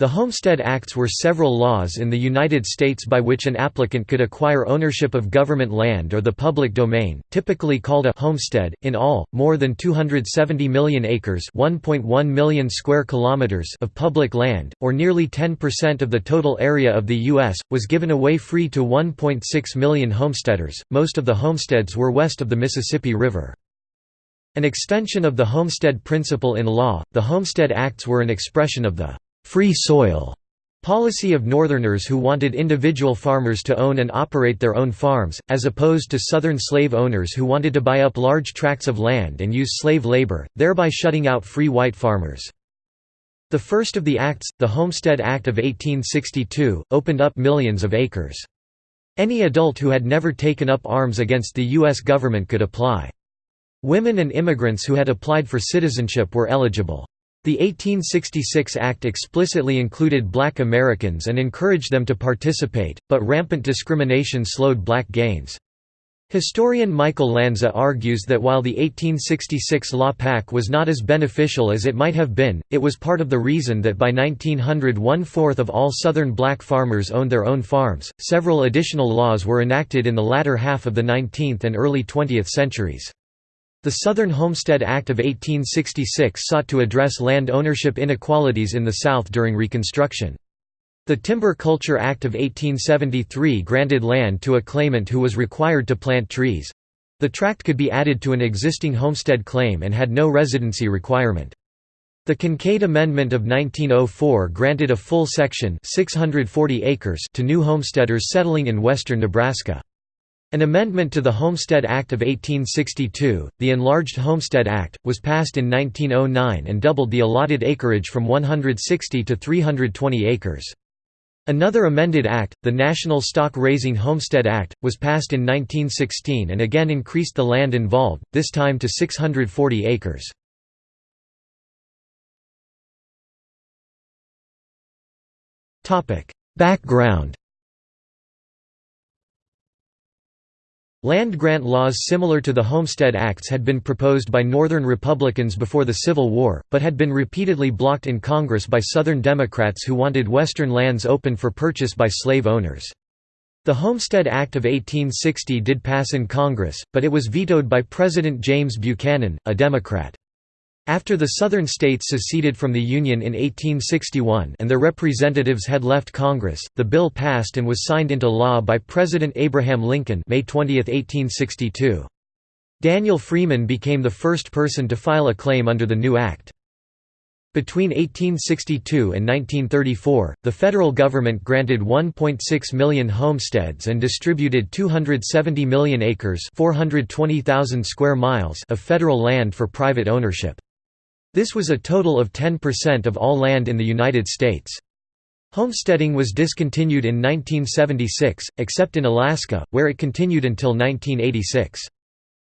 The Homestead Acts were several laws in the United States by which an applicant could acquire ownership of government land or the public domain, typically called a homestead. In all, more than 270 million acres (1.1 million square kilometers) of public land, or nearly 10% of the total area of the US, was given away free to 1.6 million homesteaders. Most of the homesteads were west of the Mississippi River. An extension of the homestead principle in law, the Homestead Acts were an expression of the free soil policy of Northerners who wanted individual farmers to own and operate their own farms, as opposed to Southern slave owners who wanted to buy up large tracts of land and use slave labor, thereby shutting out free white farmers. The first of the acts, the Homestead Act of 1862, opened up millions of acres. Any adult who had never taken up arms against the U.S. government could apply. Women and immigrants who had applied for citizenship were eligible. The 1866 Act explicitly included black Americans and encouraged them to participate, but rampant discrimination slowed black gains. Historian Michael Lanza argues that while the 1866 law PAC was not as beneficial as it might have been, it was part of the reason that by 1900 one-fourth of all Southern black farmers owned their own farms. Several additional laws were enacted in the latter half of the 19th and early 20th centuries. The Southern Homestead Act of 1866 sought to address land ownership inequalities in the South during Reconstruction. The Timber Culture Act of 1873 granted land to a claimant who was required to plant trees. The tract could be added to an existing homestead claim and had no residency requirement. The Kincaid Amendment of 1904 granted a full section 640 acres to new homesteaders settling in western Nebraska. An amendment to the Homestead Act of 1862, the Enlarged Homestead Act, was passed in 1909 and doubled the allotted acreage from 160 to 320 acres. Another amended act, the National Stock Raising Homestead Act, was passed in 1916 and again increased the land involved, this time to 640 acres. Background Land grant laws similar to the Homestead Acts had been proposed by Northern Republicans before the Civil War, but had been repeatedly blocked in Congress by Southern Democrats who wanted Western lands open for purchase by slave owners. The Homestead Act of 1860 did pass in Congress, but it was vetoed by President James Buchanan, a Democrat. After the Southern states seceded from the Union in 1861 and their representatives had left Congress, the bill passed and was signed into law by President Abraham Lincoln May 20, 1862. Daniel Freeman became the first person to file a claim under the new act. Between 1862 and 1934, the federal government granted 1.6 million homesteads and distributed 270 million acres 420,000 square miles of federal land for private ownership. This was a total of 10% of all land in the United States. Homesteading was discontinued in 1976, except in Alaska, where it continued until 1986.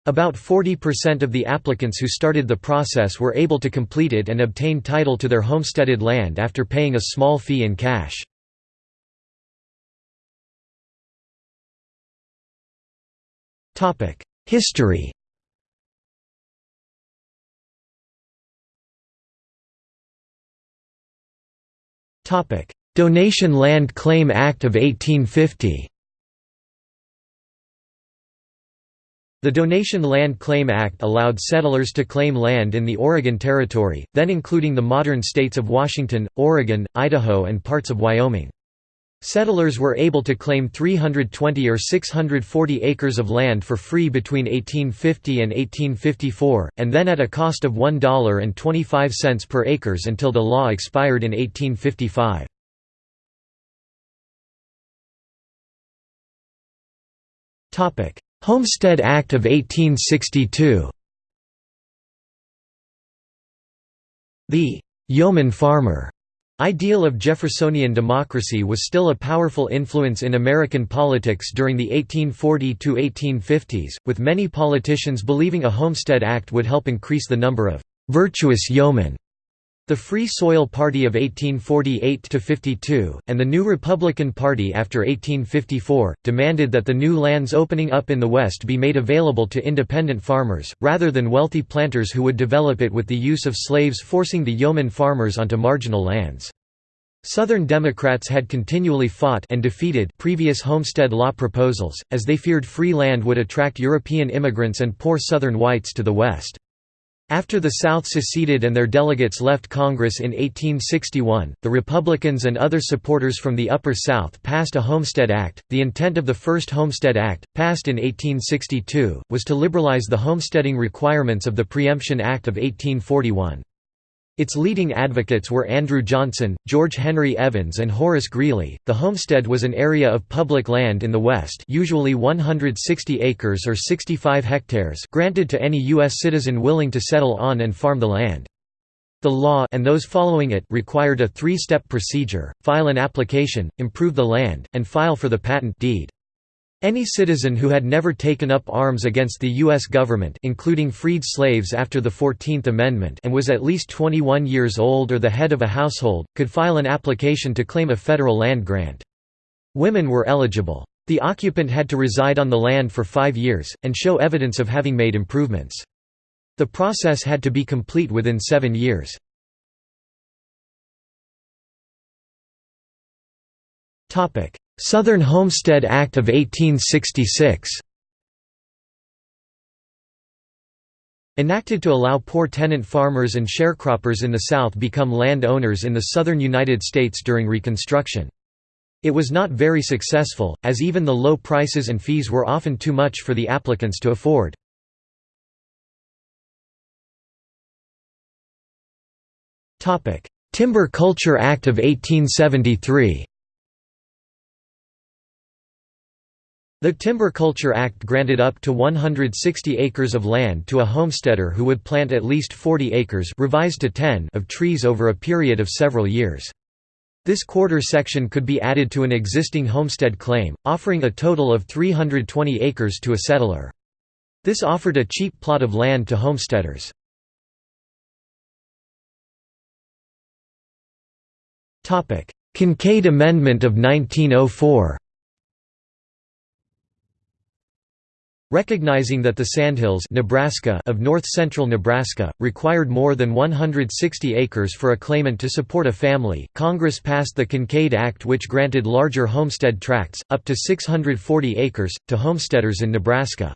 About 40% of the applicants who started the process were able to complete it and obtain title to their homesteaded land after paying a small fee in cash. History Donation Land Claim Act of 1850 The Donation Land Claim Act allowed settlers to claim land in the Oregon Territory, then including the modern states of Washington, Oregon, Idaho and parts of Wyoming. Settlers were able to claim 320 or 640 acres of land for free between 1850 and 1854, and then at a cost of $1.25 per acres until the law expired in 1855. Homestead Act of 1862 The «yeoman farmer» Ideal of Jeffersonian democracy was still a powerful influence in American politics during the 1840–1850s, with many politicians believing a Homestead Act would help increase the number of «virtuous yeomen» The Free Soil Party of 1848–52, and the New Republican Party after 1854, demanded that the new lands opening up in the West be made available to independent farmers, rather than wealthy planters who would develop it with the use of slaves forcing the yeoman farmers onto marginal lands. Southern Democrats had continually fought and defeated previous homestead law proposals, as they feared free land would attract European immigrants and poor Southern whites to the West. After the South seceded and their delegates left Congress in 1861, the Republicans and other supporters from the Upper South passed a Homestead Act. The intent of the first Homestead Act, passed in 1862, was to liberalize the homesteading requirements of the Preemption Act of 1841. Its leading advocates were Andrew Johnson, George Henry Evans and Horace Greeley. The homestead was an area of public land in the West, usually 160 acres or 65 hectares, granted to any US citizen willing to settle on and farm the land. The law and those following it required a three-step procedure: file an application, improve the land, and file for the patent deed. Any citizen who had never taken up arms against the U.S. government including freed slaves after the Fourteenth Amendment and was at least 21 years old or the head of a household, could file an application to claim a federal land grant. Women were eligible. The occupant had to reside on the land for five years, and show evidence of having made improvements. The process had to be complete within seven years. Southern Homestead Act of 1866 Enacted to allow poor tenant farmers and sharecroppers in the South become land owners in the southern United States during Reconstruction. It was not very successful, as even the low prices and fees were often too much for the applicants to afford. Timber Culture Act of 1873 The Timber Culture Act granted up to 160 acres of land to a homesteader who would plant at least 40 acres revised to 10 of trees over a period of several years. This quarter section could be added to an existing homestead claim, offering a total of 320 acres to a settler. This offered a cheap plot of land to homesteaders. Kincaid Amendment of 1904 Recognizing that the Sandhills Nebraska of north-central Nebraska, required more than 160 acres for a claimant to support a family, Congress passed the Kincaid Act which granted larger homestead tracts, up to 640 acres, to homesteaders in Nebraska.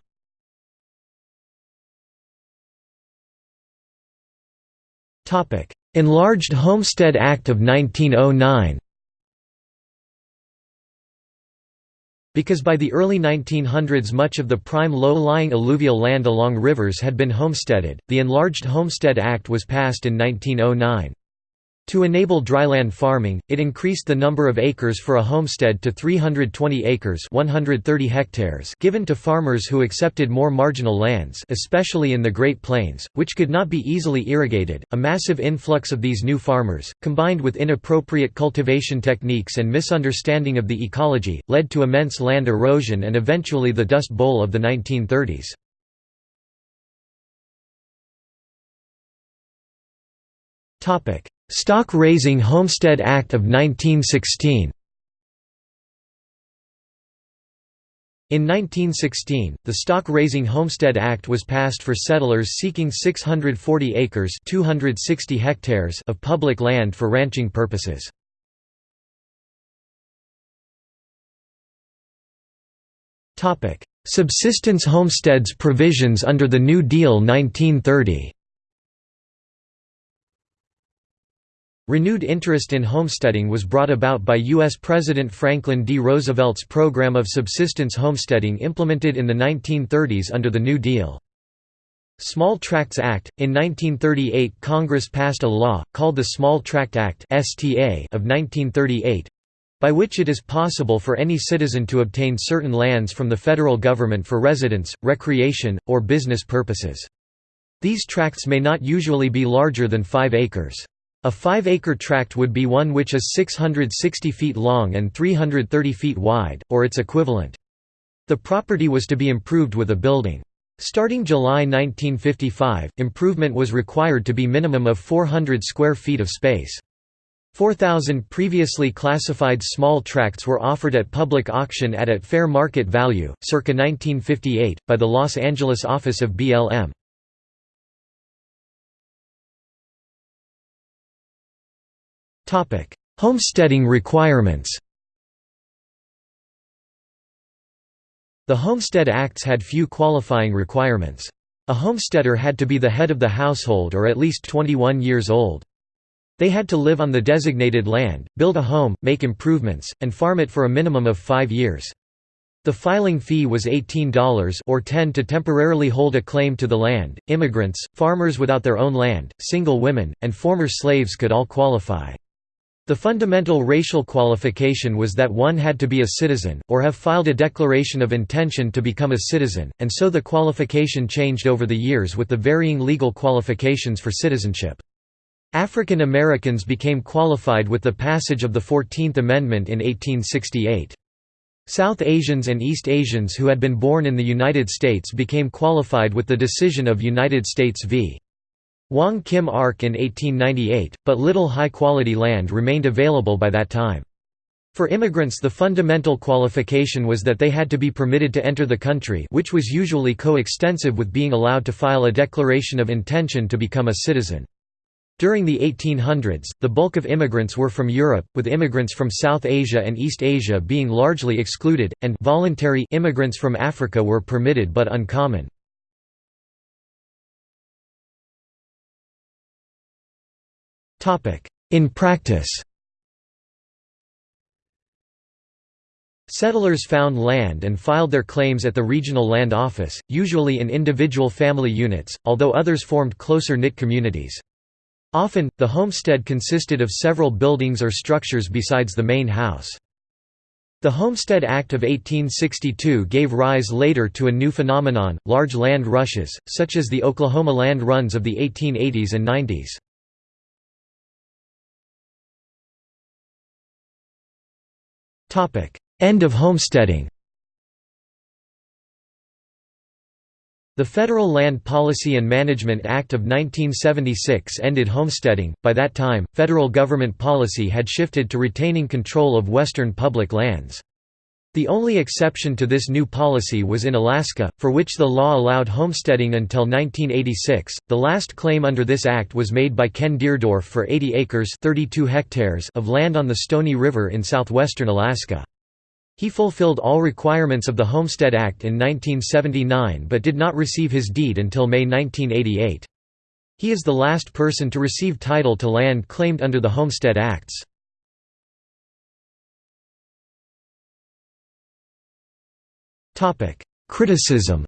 Enlarged Homestead Act of 1909 Because by the early 1900s much of the prime low-lying alluvial land along rivers had been homesteaded, the Enlarged Homestead Act was passed in 1909. To enable dryland farming, it increased the number of acres for a homestead to 320 acres 130 hectares given to farmers who accepted more marginal lands especially in the Great Plains, which could not be easily irrigated. A massive influx of these new farmers, combined with inappropriate cultivation techniques and misunderstanding of the ecology, led to immense land erosion and eventually the Dust Bowl of the 1930s. Topic: Stock Raising Homestead Act of 1916 In 1916, the Stock Raising Homestead Act was passed for settlers seeking 640 acres 260 hectares of public land for ranching purposes. Subsistence homesteads provisions under the New Deal 1930 Renewed interest in homesteading was brought about by U.S. President Franklin D. Roosevelt's program of subsistence homesteading implemented in the 1930s under the New Deal. Small Tracts Act – In 1938 Congress passed a law, called the Small Tract Act of 1938, by which it is possible for any citizen to obtain certain lands from the federal government for residence, recreation, or business purposes. These tracts may not usually be larger than 5 acres. A 5-acre tract would be one which is 660 feet long and 330 feet wide, or its equivalent. The property was to be improved with a building. Starting July 1955, improvement was required to be minimum of 400 square feet of space. 4,000 previously classified small tracts were offered at public auction at at fair market value, circa 1958, by the Los Angeles office of BLM. Homesteading requirements The Homestead Acts had few qualifying requirements. A homesteader had to be the head of the household or at least 21 years old. They had to live on the designated land, build a home, make improvements, and farm it for a minimum of five years. The filing fee was $18 or 10 to temporarily hold a claim to the land. Immigrants, farmers without their own land, single women, and former slaves could all qualify. The fundamental racial qualification was that one had to be a citizen, or have filed a declaration of intention to become a citizen, and so the qualification changed over the years with the varying legal qualifications for citizenship. African Americans became qualified with the passage of the Fourteenth Amendment in 1868. South Asians and East Asians who had been born in the United States became qualified with the decision of United States v. Wong Kim Ark in 1898, but little high-quality land remained available by that time. For immigrants the fundamental qualification was that they had to be permitted to enter the country which was usually co-extensive with being allowed to file a declaration of intention to become a citizen. During the 1800s, the bulk of immigrants were from Europe, with immigrants from South Asia and East Asia being largely excluded, and voluntary immigrants from Africa were permitted but uncommon. In practice Settlers found land and filed their claims at the regional land office, usually in individual family units, although others formed closer-knit communities. Often, the homestead consisted of several buildings or structures besides the main house. The Homestead Act of 1862 gave rise later to a new phenomenon, large land rushes, such as the Oklahoma land runs of the 1880s and 90s. End of homesteading The Federal Land Policy and Management Act of 1976 ended homesteading. By that time, federal government policy had shifted to retaining control of western public lands. The only exception to this new policy was in Alaska, for which the law allowed homesteading until 1986. The last claim under this act was made by Ken Deardorff for 80 acres (32 hectares) of land on the Stony River in southwestern Alaska. He fulfilled all requirements of the Homestead Act in 1979 but did not receive his deed until May 1988. He is the last person to receive title to land claimed under the Homestead Acts. Criticism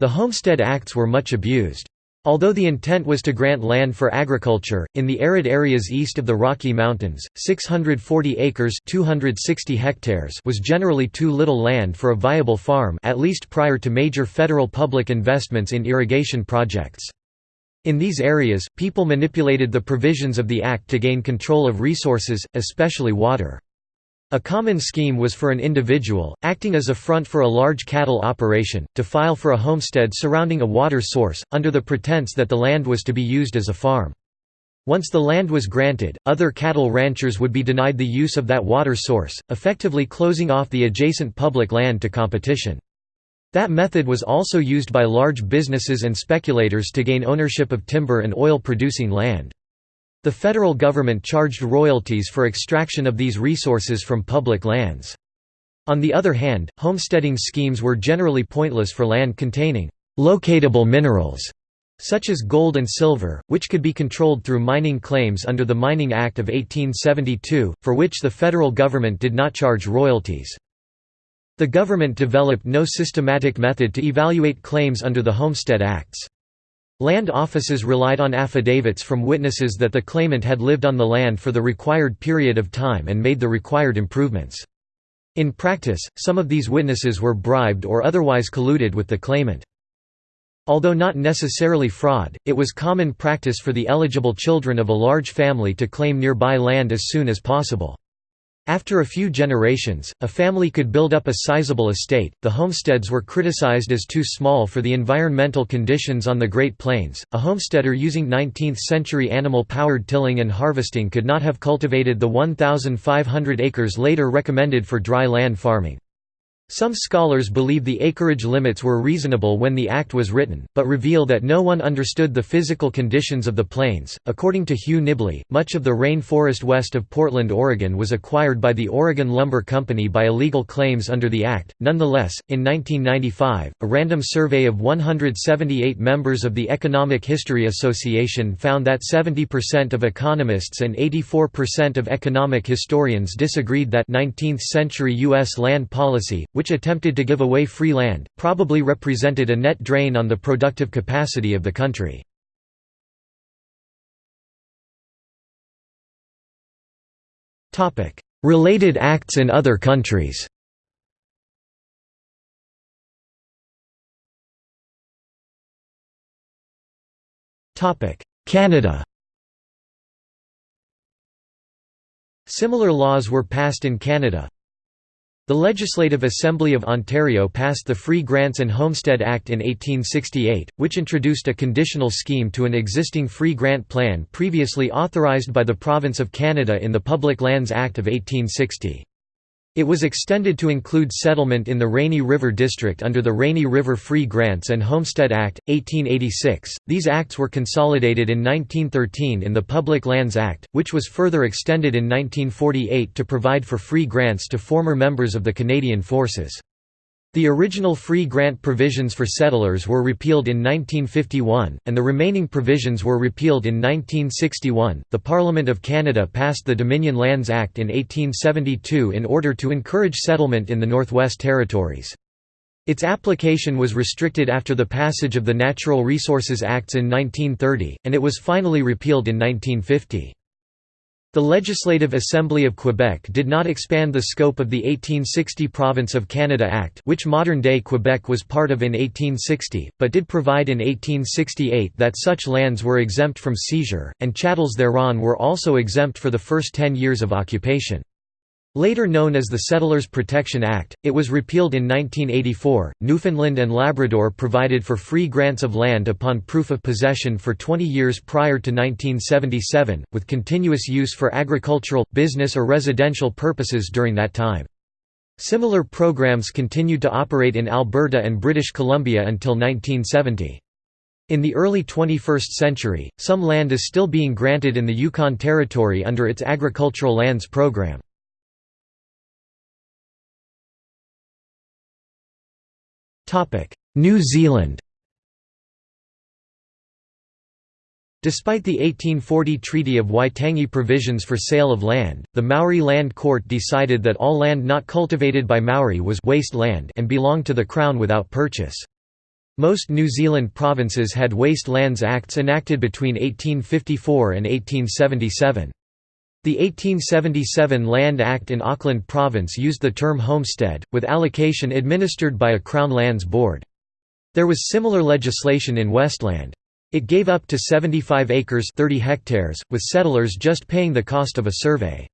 The Homestead Acts were much abused. Although the intent was to grant land for agriculture, in the arid areas east of the Rocky Mountains, 640 acres 260 hectares was generally too little land for a viable farm at least prior to major federal public investments in irrigation projects. In these areas, people manipulated the provisions of the Act to gain control of resources, especially water. A common scheme was for an individual, acting as a front for a large cattle operation, to file for a homestead surrounding a water source, under the pretense that the land was to be used as a farm. Once the land was granted, other cattle ranchers would be denied the use of that water source, effectively closing off the adjacent public land to competition. That method was also used by large businesses and speculators to gain ownership of timber and oil-producing land. The federal government charged royalties for extraction of these resources from public lands. On the other hand, homesteading schemes were generally pointless for land containing «locatable minerals» such as gold and silver, which could be controlled through mining claims under the Mining Act of 1872, for which the federal government did not charge royalties. The government developed no systematic method to evaluate claims under the Homestead Acts. Land offices relied on affidavits from witnesses that the claimant had lived on the land for the required period of time and made the required improvements. In practice, some of these witnesses were bribed or otherwise colluded with the claimant. Although not necessarily fraud, it was common practice for the eligible children of a large family to claim nearby land as soon as possible. After a few generations, a family could build up a sizable estate. The homesteads were criticized as too small for the environmental conditions on the Great Plains. A homesteader using 19th century animal powered tilling and harvesting could not have cultivated the 1,500 acres later recommended for dry land farming. Some scholars believe the acreage limits were reasonable when the Act was written, but reveal that no one understood the physical conditions of the plains. According to Hugh Nibley, much of the rainforest west of Portland, Oregon was acquired by the Oregon Lumber Company by illegal claims under the Act. Nonetheless, in 1995, a random survey of 178 members of the Economic History Association found that 70% of economists and 84% of economic historians disagreed that 19th century U.S. land policy, which attempted to give away free land, probably represented a net drain on the productive capacity of the country. Related acts in other countries Canada Similar laws were passed in Canada, the Legislative Assembly of Ontario passed the Free Grants and Homestead Act in 1868, which introduced a conditional scheme to an existing free grant plan previously authorized by the Province of Canada in the Public Lands Act of 1860. It was extended to include settlement in the Rainy River District under the Rainy River Free Grants and Homestead Act, 1886. These acts were consolidated in 1913 in the Public Lands Act, which was further extended in 1948 to provide for free grants to former members of the Canadian Forces. The original free grant provisions for settlers were repealed in 1951, and the remaining provisions were repealed in 1961. The Parliament of Canada passed the Dominion Lands Act in 1872 in order to encourage settlement in the Northwest Territories. Its application was restricted after the passage of the Natural Resources Acts in 1930, and it was finally repealed in 1950. The Legislative Assembly of Quebec did not expand the scope of the 1860 Province of Canada Act which modern-day Quebec was part of in 1860, but did provide in 1868 that such lands were exempt from seizure, and chattels thereon were also exempt for the first ten years of occupation. Later known as the Settlers Protection Act, it was repealed in 1984. Newfoundland and Labrador provided for free grants of land upon proof of possession for 20 years prior to 1977, with continuous use for agricultural, business, or residential purposes during that time. Similar programs continued to operate in Alberta and British Columbia until 1970. In the early 21st century, some land is still being granted in the Yukon Territory under its Agricultural Lands Program. New Zealand Despite the 1840 Treaty of Waitangi provisions for sale of land, the Maori Land Court decided that all land not cultivated by Maori was waste land and belonged to the Crown without purchase. Most New Zealand provinces had Waste Lands Acts enacted between 1854 and 1877. The 1877 Land Act in Auckland Province used the term homestead, with allocation administered by a Crown Lands Board. There was similar legislation in Westland. It gave up to 75 acres 30 hectares, with settlers just paying the cost of a survey.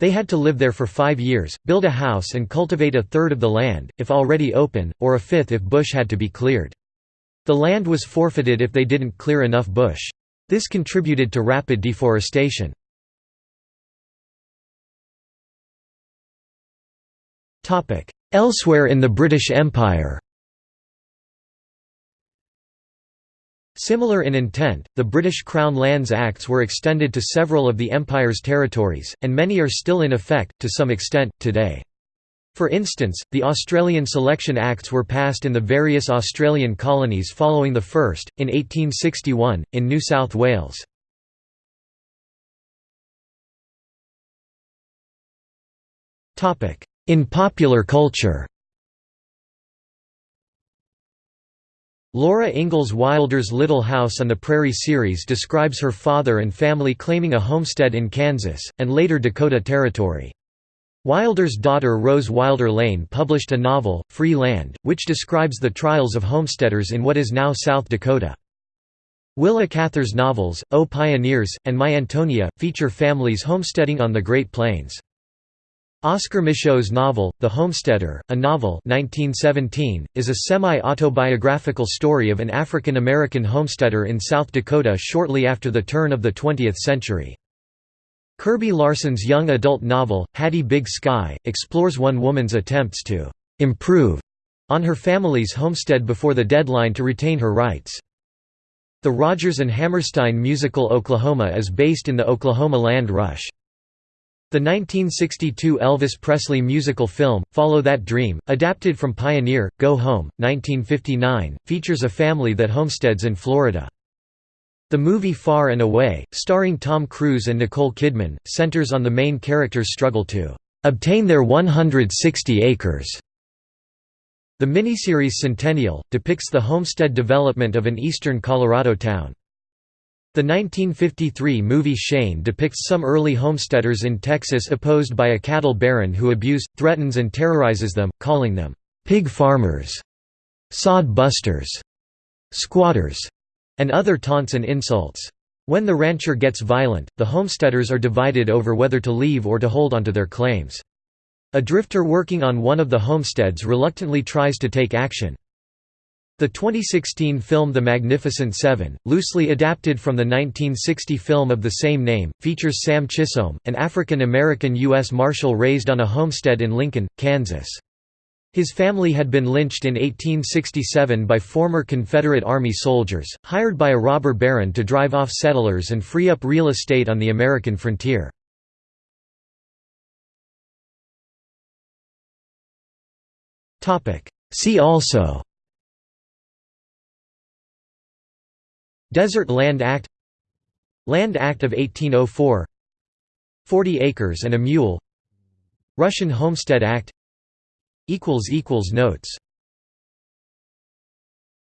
They had to live there for five years, build a house and cultivate a third of the land, if already open, or a fifth if bush had to be cleared. The land was forfeited if they didn't clear enough bush. This contributed to rapid deforestation. Elsewhere in the British Empire Similar in intent, the British Crown Lands Acts were extended to several of the Empire's territories, and many are still in effect, to some extent, today. For instance, the Australian Selection Acts were passed in the various Australian colonies following the first, in 1861, in New South Wales. In popular culture Laura Ingalls Wilder's Little House on the Prairie series describes her father and family claiming a homestead in Kansas, and later Dakota Territory. Wilder's daughter Rose Wilder Lane published a novel, Free Land, which describes the trials of homesteaders in what is now South Dakota. Willa Cather's novels, O Pioneers, and My Antonia, feature families homesteading on the Great Plains. Oscar Micheaux's novel, The Homesteader, a novel 1917, is a semi-autobiographical story of an African-American homesteader in South Dakota shortly after the turn of the 20th century. Kirby Larson's young adult novel, Hattie Big Sky, explores one woman's attempts to «improve» on her family's homestead before the deadline to retain her rights. The Rodgers and Hammerstein musical Oklahoma is based in the Oklahoma Land Rush. The 1962 Elvis Presley musical film, Follow That Dream, adapted from Pioneer, Go Home, 1959, features a family that homesteads in Florida. The movie Far and Away, starring Tom Cruise and Nicole Kidman, centers on the main character's struggle to obtain their 160 acres. The miniseries Centennial, depicts the homestead development of an eastern Colorado town. The 1953 movie Shane depicts some early homesteaders in Texas opposed by a cattle baron who abuses, threatens and terrorizes them, calling them, "'pig farmers'", "'sod busters'", "'squatters' and other taunts and insults. When the rancher gets violent, the homesteaders are divided over whether to leave or to hold onto their claims. A drifter working on one of the homesteads reluctantly tries to take action. The 2016 film The Magnificent Seven, loosely adapted from the 1960 film of the same name, features Sam Chisholm, an African-American U.S. Marshal raised on a homestead in Lincoln, Kansas. His family had been lynched in 1867 by former Confederate Army soldiers, hired by a robber baron to drive off settlers and free up real estate on the American frontier. See also Desert Land Act Land Act of 1804 40 acres and a mule Russian Homestead Act Notes